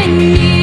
when you